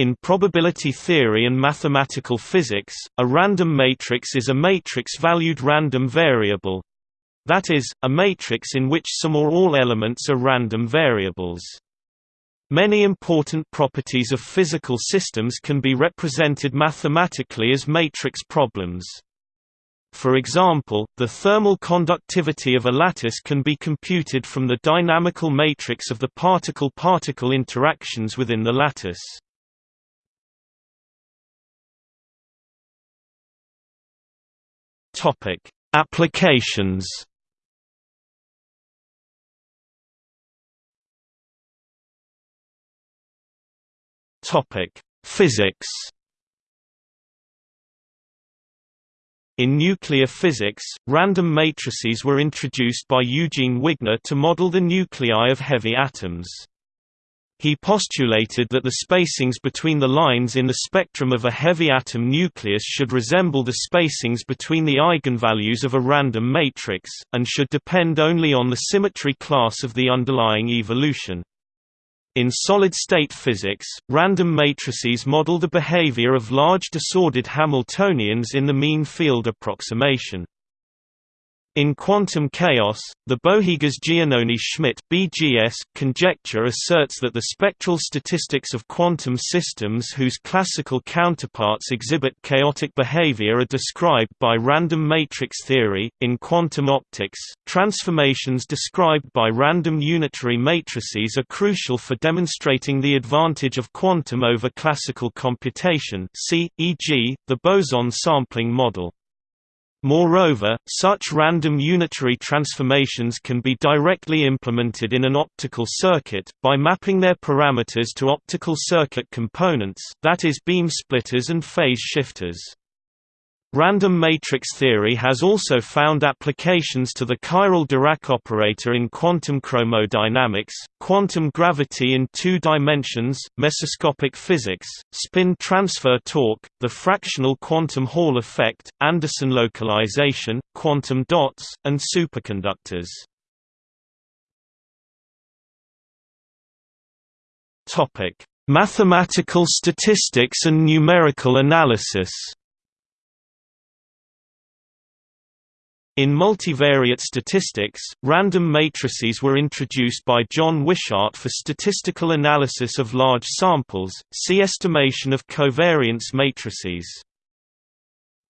In probability theory and mathematical physics, a random matrix is a matrix-valued random variable. That is, a matrix in which some or all elements are random variables. Many important properties of physical systems can be represented mathematically as matrix problems. For example, the thermal conductivity of a lattice can be computed from the dynamical matrix of the particle-particle interactions within the lattice. Applications Topic: Physics In nuclear physics, random matrices were introduced by Eugene Wigner to model the nuclei of heavy atoms. He postulated that the spacings between the lines in the spectrum of a heavy atom nucleus should resemble the spacings between the eigenvalues of a random matrix, and should depend only on the symmetry class of the underlying evolution. In solid-state physics, random matrices model the behavior of large disordered Hamiltonians in the mean field approximation. In quantum chaos, the Bohigas-Giannoni-Schmit (BGS) conjecture asserts that the spectral statistics of quantum systems whose classical counterparts exhibit chaotic behavior are described by random matrix theory. In quantum optics, transformations described by random unitary matrices are crucial for demonstrating the advantage of quantum over classical computation. See, e.g., the boson sampling model. Moreover, such random unitary transformations can be directly implemented in an optical circuit, by mapping their parameters to optical circuit components that is beam splitters and phase shifters. Random matrix theory has also found applications to the chiral Dirac operator in quantum chromodynamics, quantum gravity in two dimensions, mesoscopic physics, spin transfer torque, the fractional quantum Hall effect, Anderson localization, quantum dots, and superconductors. Mathematical statistics and numerical analysis In multivariate statistics, random matrices were introduced by John Wishart for statistical analysis of large samples, see estimation of covariance matrices.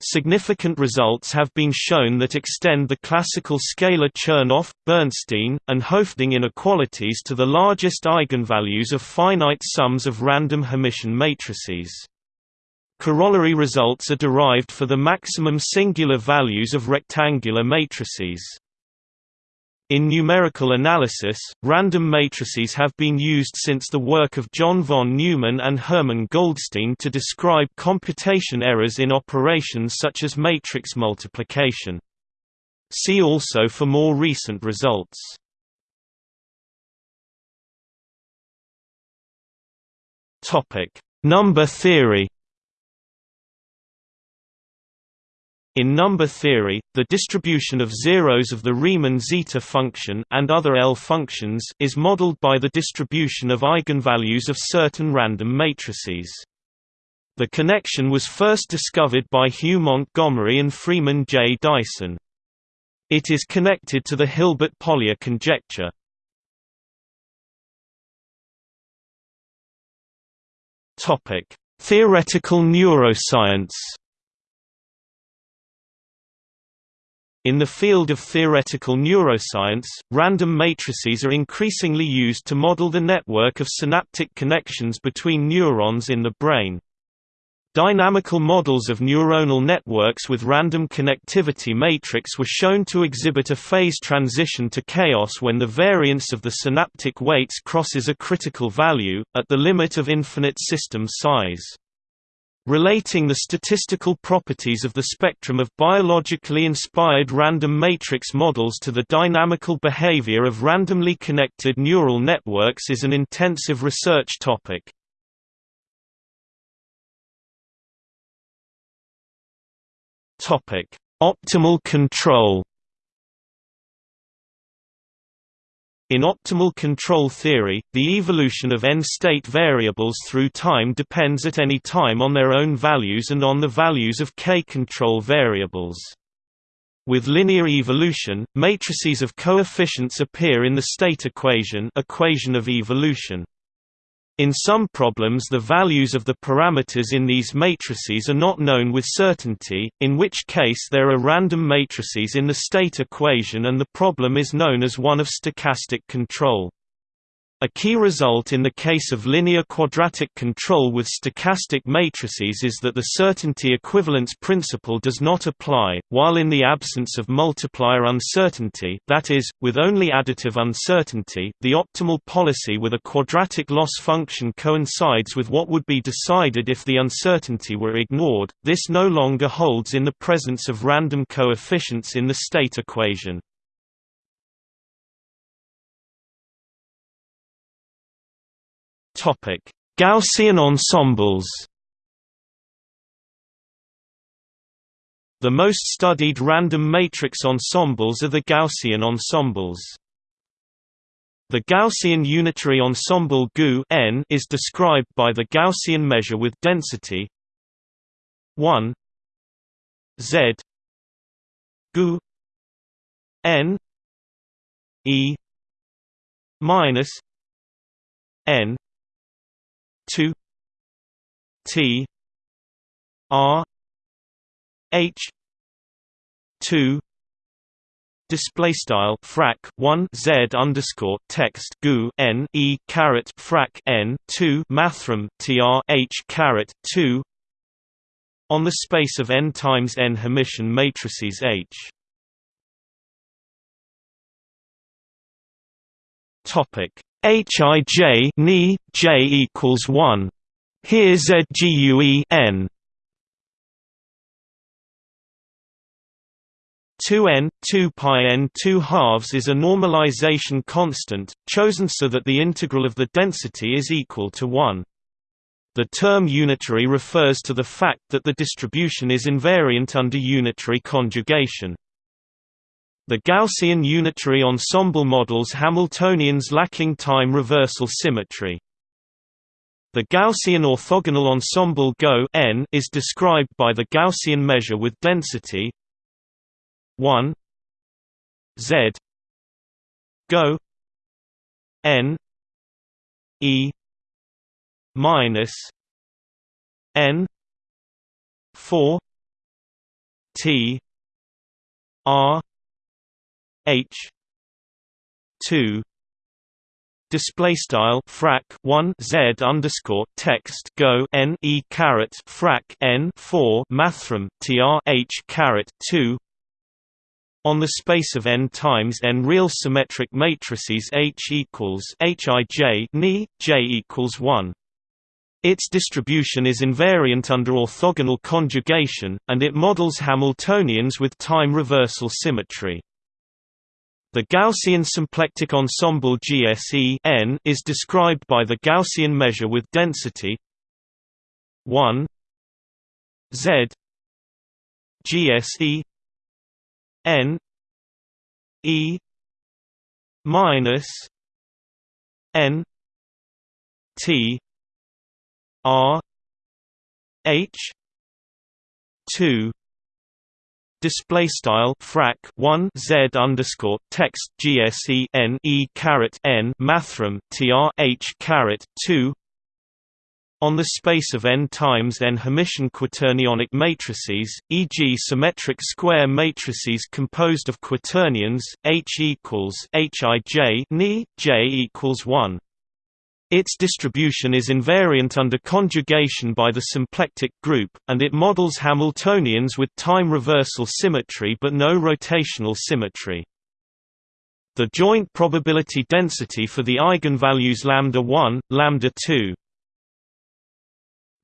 Significant results have been shown that extend the classical scalar Chernoff, Bernstein, and Hoeffding inequalities to the largest eigenvalues of finite sums of random Hermitian matrices. Corollary results are derived for the maximum singular values of rectangular matrices. In numerical analysis, random matrices have been used since the work of John von Neumann and Hermann Goldstine to describe computation errors in operations such as matrix multiplication. See also for more recent results. Number theory In number theory, the distribution of zeros of the Riemann zeta function and other L functions is modeled by the distribution of eigenvalues of certain random matrices. The connection was first discovered by Hugh Montgomery and Freeman J. Dyson. It is connected to the Hilbert-Polya conjecture. Theoretical neuroscience In the field of theoretical neuroscience, random matrices are increasingly used to model the network of synaptic connections between neurons in the brain. Dynamical models of neuronal networks with random connectivity matrix were shown to exhibit a phase transition to chaos when the variance of the synaptic weights crosses a critical value, at the limit of infinite system size. Relating the statistical properties of the spectrum of biologically inspired random matrix models to the dynamical behavior of randomly connected neural networks is an intensive research topic. Optimal control In optimal control theory, the evolution of n-state variables through time depends at any time on their own values and on the values of k-control variables. With linear evolution, matrices of coefficients appear in the state equation equation of evolution. In some problems the values of the parameters in these matrices are not known with certainty, in which case there are random matrices in the state equation and the problem is known as one of stochastic control. A key result in the case of linear quadratic control with stochastic matrices is that the certainty equivalence principle does not apply, while in the absence of multiplier uncertainty that is, with only additive uncertainty, the optimal policy with a quadratic loss function coincides with what would be decided if the uncertainty were ignored. This no longer holds in the presence of random coefficients in the state equation. Topic: Gaussian ensembles. The most studied random matrix ensembles are the Gaussian ensembles. The Gaussian unitary ensemble GU n is described by the Gaussian measure with density 1 z GU n e minus n 2 T R H two display style frac 1 z underscore text gu n e caret frac n 2 mathrm tr h caret 2 on the space of n times n Hermitian matrices H. Topic Hij ni j equals one. Here ZGUE n 2n 2 pi n 2 halves is a normalization constant, chosen so that the integral of the density is equal to 1. The term unitary refers to the fact that the distribution is invariant under unitary conjugation. The Gaussian unitary ensemble models Hamiltonians lacking time reversal symmetry. The Gaussian orthogonal ensemble GO n is described by the Gaussian measure with density 1 z GO n e minus n 4 t r H. two. Display style frac 1 z underscore text go n e caret frac n 4 mathrm tr h caret 2 on the space of n times n real symmetric matrices H equals Hij ni j equals 1 its distribution is invariant under orthogonal conjugation, and it models Hamiltonians with time reversal symmetry. The Gaussian symplectic ensemble GSE n is described by the Gaussian measure with density 1 z GSE n e minus n t r h 2 display style frac 1 z underscore text gse n e caret n mathrm tr h caret 2 on the space of n times n Hermitian quaternionic matrices, e.g. symmetric square matrices composed of quaternions, H equals Hij ni, J equals 1. Its distribution is invariant under conjugation by the symplectic group, and it models Hamiltonians with time reversal symmetry but no rotational symmetry. The joint probability density for the eigenvalues lambda 1, lambda 2,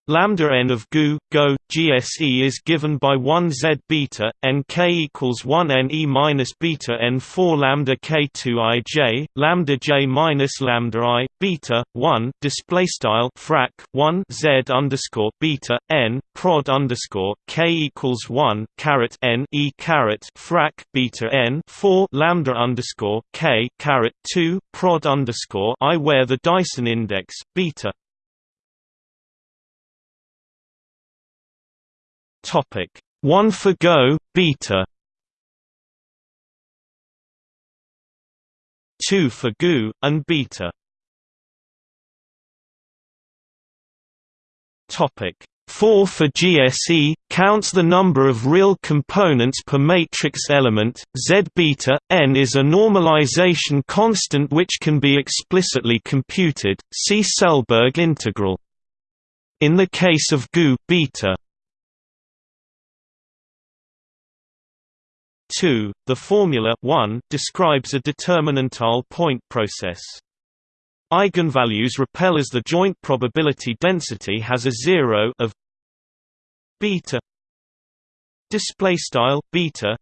Lambda n of GU, GO, GSE is given by 1 Z beta, nk equals 1 n e minus beta n 4 lambda k 2 i j, lambda j minus lambda i, beta, 1, display style frac 1 Z underscore beta, n, prod underscore, k equals 1, caret n e caret frac beta n 4 lambda underscore, k caret 2, prod underscore i where the Dyson index, beta, Topic 1 for Go, beta 2 for GU, and beta Topic 4 for GSE counts the number of real components per matrix element. Z beta n is a normalization constant which can be explicitly computed. See Selberg integral. In the case of GU beta 2. The formula 1 describes a determinantal point process. Eigenvalues repel as the joint probability density has a zero of beta display style beta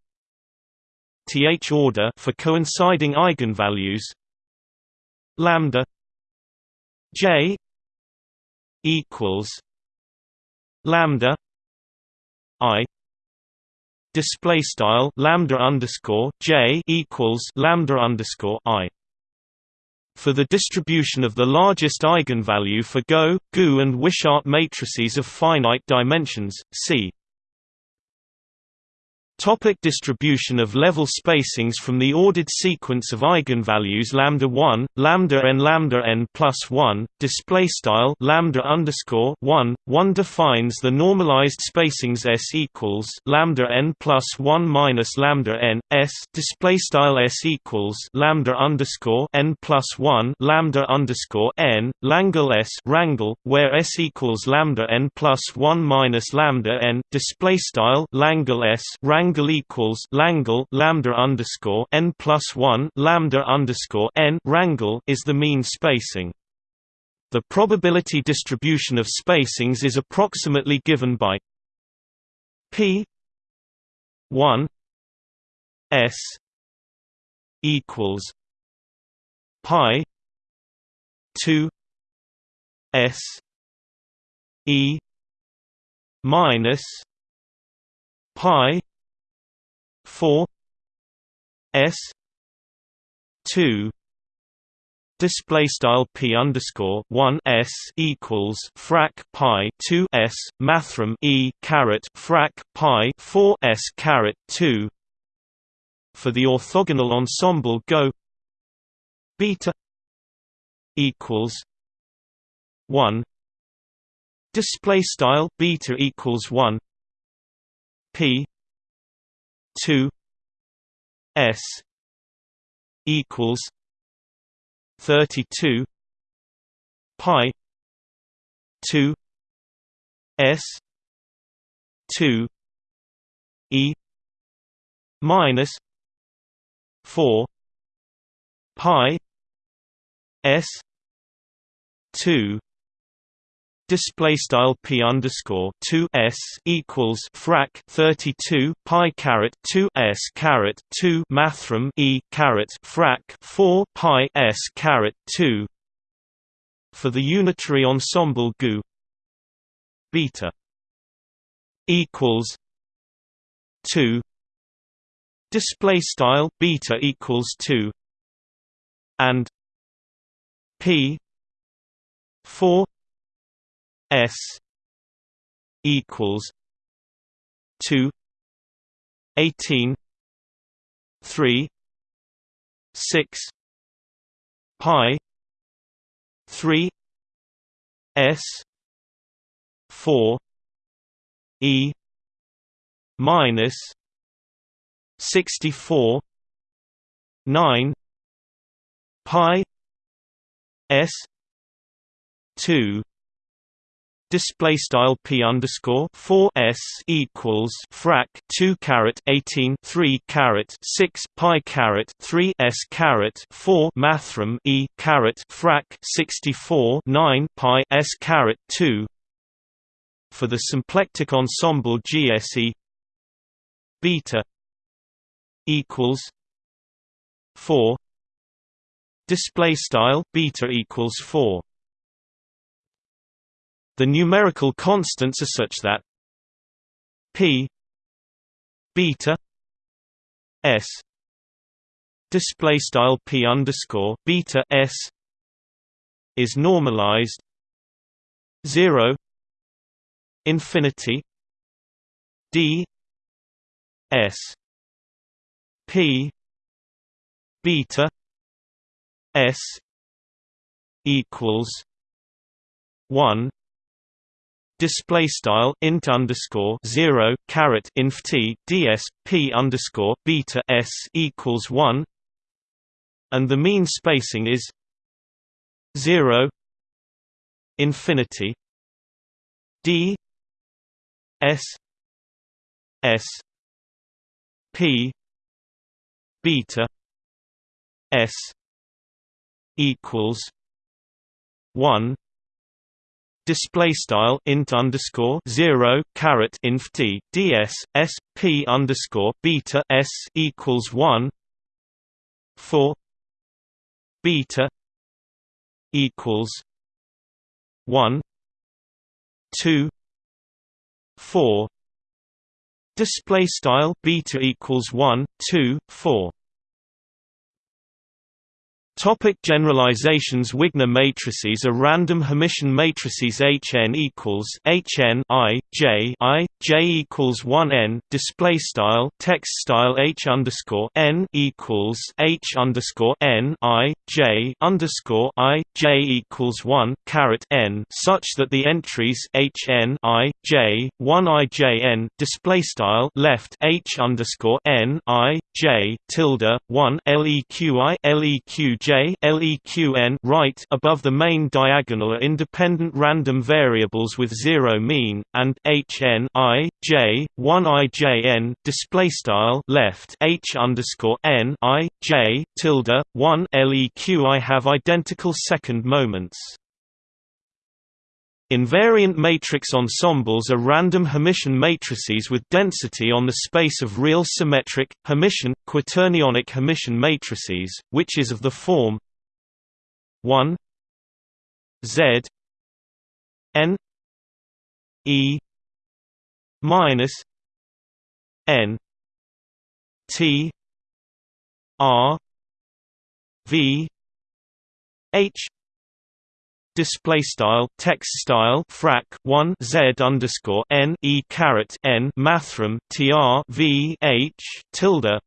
th order for coinciding eigenvalues lambda j equals lambda i display style lambda underscore j equals lambda underscore i. For the distribution of the largest eigenvalue for Go, GU and Wishart matrices of finite dimensions, see Topic distribution of level spacings From the ordered sequence of eigenvalues lambda 1, lambda n lambda n plus 1, display style lambda underscore 1, 1 defines the normalized spacings s equals lambda n plus 1 minus lambda n s display style s equals lambda underscore n plus 1 lambda underscore n Langle s rangle where s equals lambda n plus 1 minus lambda n display style Langle s rangle Langle equals Langle lambda underscore n plus one lambda underscore n rangle is the mean spacing. The probability distribution of spacings is approximately given by p 1 s equals pi 2 s e minus pi 4 s 2 display style p underscore 1 s equals frac pi 2 s mathrm e caret frac pi 4 s caret 2 for the orthogonal ensemble go beta equals 1 display style beta equals 1 p 2 s equals 32 pi 2 s 2 e minus 4 pi s 2 display style p underscore 2 s equals frac 32 pi caret 2 s caret 2 mathrm e caret frac 4 pi s caret 2 for the unitary ensemble GU beta equals 2 display style beta equals 2 and p 4 S equals two eighteen three six pi three S four E minus sixty four nine pi S two display style p underscore 4 s equals frac 2 caret 18 3 caret 6 pi caret 3 s caret 4 mathrm e caret frac 64 9 pi s caret 2 for the symplectic ensemble GSE beta equals 4 display style beta equals 4 the numerical constants are such that p beta s display style p underscore beta s is normalized 0 infinity d s p beta s equals 1 display style int underscore zero caret inf t ds p underscore beta s equals one, and the mean spacing is zero infinity d s s p beta s equals one display style int underscore zero caret inf t ds s p underscore beta s equals one four beta equals one two four display style beta equals one two four Topic generalizations. Wigner matrices are random Hermitian matrices. Hn equals Hn i j i j equals 1 n display style text style H underscore n equals H underscore n i j underscore i j equals 1 caret n such that the entries Hn i j 1 i j n display style left H underscore n i j tilde 1 leqi leq J LEQN right above the main diagonal are independent random variables with zero mean, and HN I J one IJN display style left H underscore N I J tilde one LEQI have identical second moments. Invariant matrix ensembles are random Hermitian matrices with density on the space of real symmetric, Hermitian, quaternionic Hermitian matrices, which is of the form 1 Z N E minus N T R V H display style text style frac 1 z underscore n e caret n mathrm tr v h tilde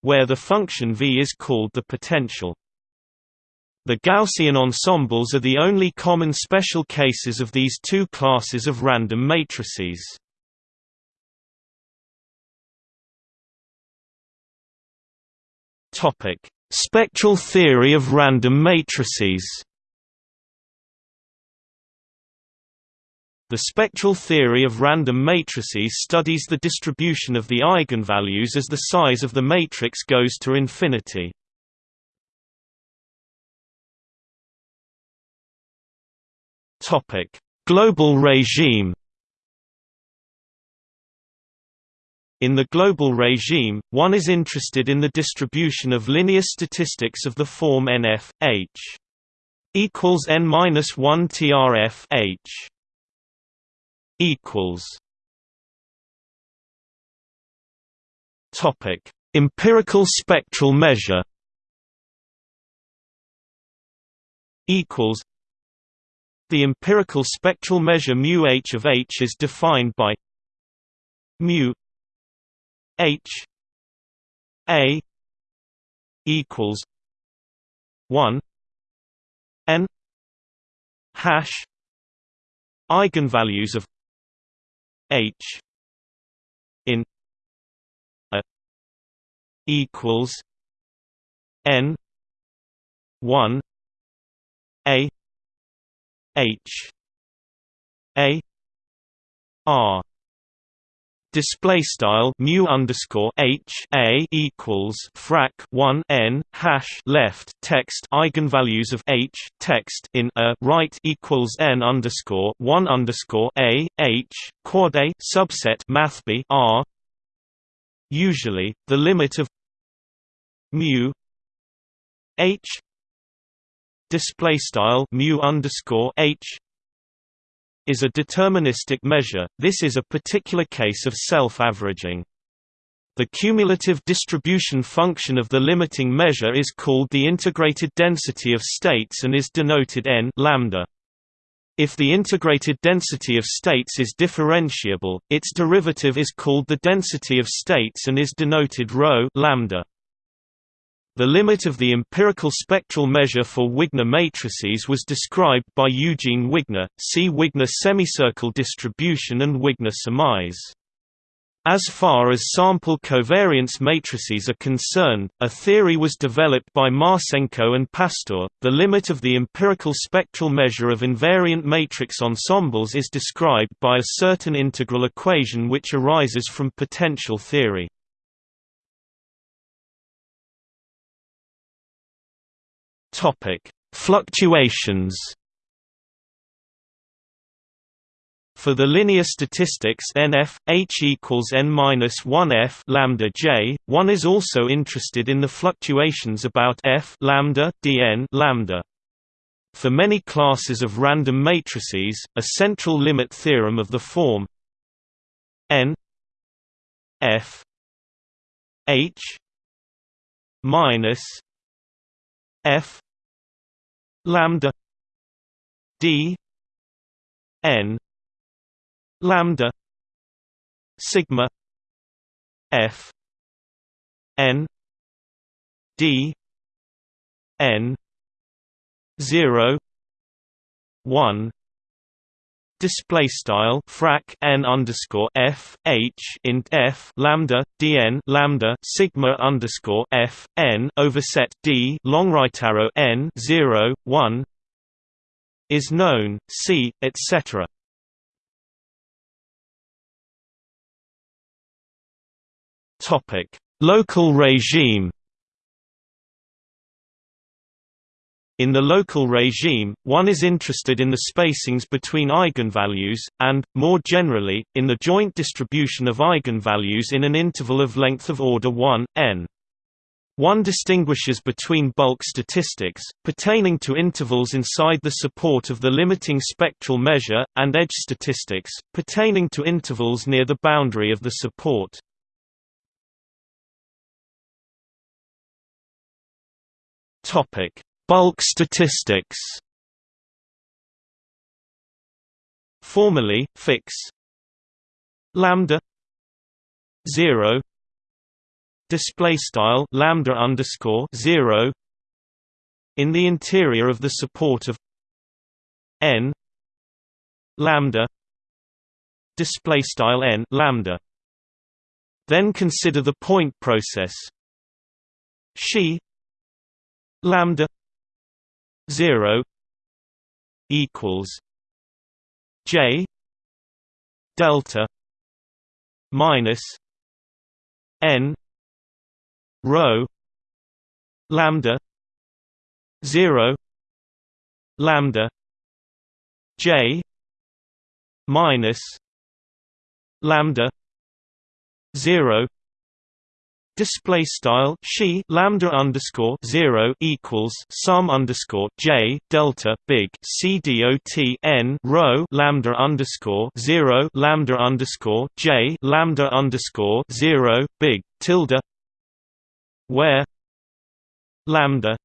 where the function v is called the potential the Gaussian ensembles are the only common special cases of these two classes of random matrices. Topic: Spectral theory of random matrices. The spectral theory of random matrices studies the distribution of the eigenvalues as the size of the matrix goes to infinity. Topic: Global regime. In the global regime, one is interested in the distribution of linear statistics of the form NF H equals n-1 trf H equals. Topic: Empirical spectral measure. Equals. The empirical spectral measure mu h of h is defined by mu h a equals 1 n hash eigenvalues of H in a equals N one A H A R display style mu underscore h a equals frac 1 n hash left text eigenvalues of h text in a right equals n underscore 1 underscore a h quad a subset math b r. Usually the limit of mu h display style mu underscore h is a deterministic measure, this is a particular case of self-averaging. The cumulative distribution function of the limiting measure is called the integrated density of states and is denoted n lambda. If the integrated density of states is differentiable, its derivative is called the density of states and is denoted ρ lambda. The limit of the empirical spectral measure for Wigner matrices was described by Eugene Wigner, see Wigner semicircle distribution and Wigner surmise. As far as sample covariance matrices are concerned, a theory was developed by Marchenko and Pastur. The limit of the empirical spectral measure of invariant matrix ensembles is described by a certain integral equation which arises from potential theory. Topic: Fluctuations. For the linear statistics NF H equals n minus 1 F lambda J, one is also interested in the fluctuations about F lambda dn lambda. For many classes of random matrices, a central limit theorem of the form n F H minus F lambda D N lambda sigma F N D N zero one display style frac n underscore f h int f lambda dn lambda sigma underscore f n overset d long right arrow n 0 1 is known c etc topic. Local regime In the local regime, one is interested in the spacings between eigenvalues, and, more generally, in the joint distribution of eigenvalues in an interval of length of order 1, n. One distinguishes between bulk statistics, pertaining to intervals inside the support of the limiting spectral measure, and edge statistics, pertaining to intervals near the boundary of the support. Topic Bulk statistics. Formally, fix. Lambda. 0 display style lambda underscore 0 in the interior of the support of n. Lambda. Display style n lambda. Then consider the point process. She. Lambda 0 equals J delta minus N rho lambda 0 lambda J minus lambda 0 display style she lambda underscore zero equals sum underscore j delta big c dot n rho lambda underscore zero lambda underscore j lambda underscore zero big tilde where lambda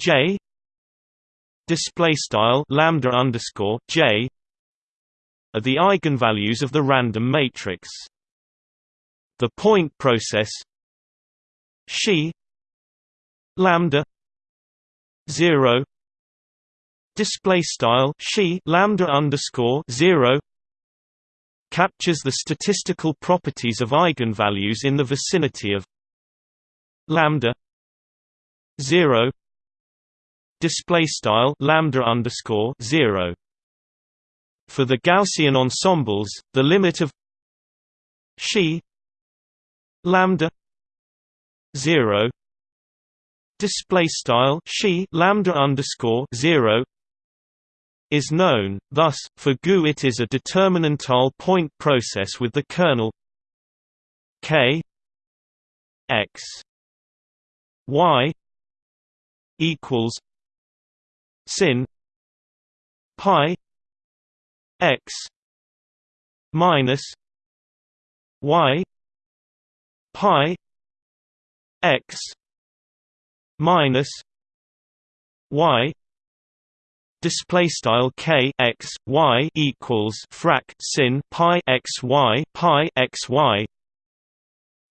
j display style lambda underscore j are the eigenvalues of the random matrix the point process. She lambda 0 display style she lambda underscore 0 captures the statistical properties of eigenvalues in the vicinity of lambda 0 display style lambda underscore 0 for the Gaussian ensembles the limit of She lambda 0 display style she lambda underscore 0 is known thus for GU it is a determinantal point process with the kernel k x y equals sin pi x minus y pi x minus y display style k x y equals frac sin pi x y pi x y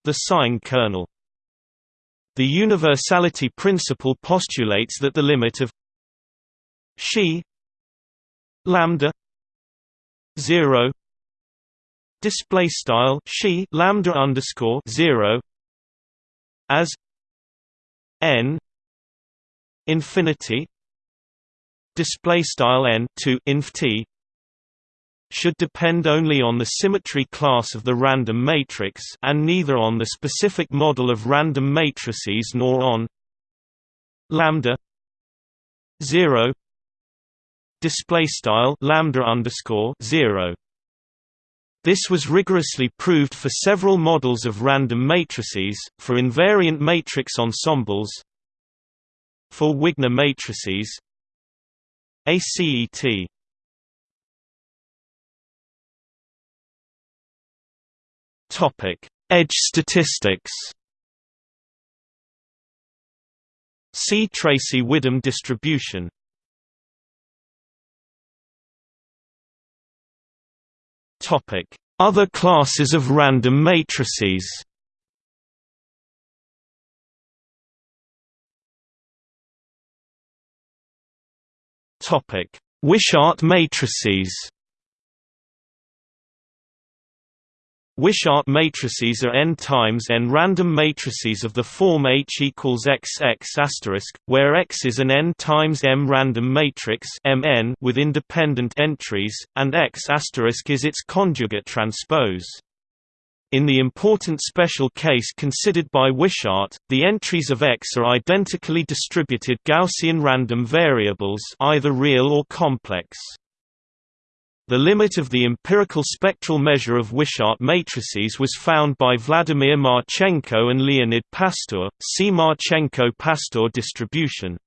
the sine kernel. The universality principle postulates that the limit of she lambda 0 display style she lambda underscore 0 as n infinity display style n to inf t should depend only on the symmetry class of the random matrix and neither on the specific model of random matrices nor on lambda 0 display style lambda underscore 0 this was rigorously proved for several models of random matrices, for invariant matrix ensembles for Wigner matrices ACET Topic: Edge statistics. See Tracy-Widom distribution. Other classes of random matrices. Wishart matrices. Wishart matrices are n times n random matrices of the form H equals x x asterisk, where X is an n times m random matrix Mn with independent entries, and X is its conjugate transpose. In the important special case considered by Wishart, the entries of X are identically distributed Gaussian random variables either real or complex. The limit of the empirical spectral measure of Wishart matrices was found by Vladimir Marchenko and Leonid Pastur. See Marchenko-Pastur distribution.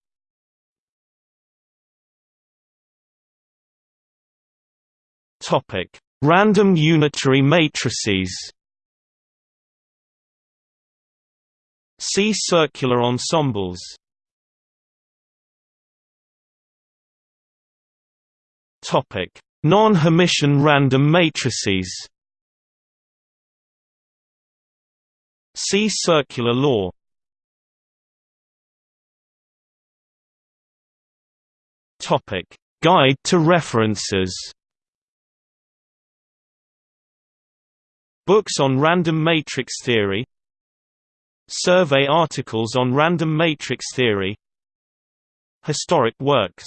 Random unitary matrices. See circular ensembles. Topic: Non-Hermitian random matrices See circular law Topic: Guide to references. Books on random matrix theory. Survey articles on random matrix theory. Historic works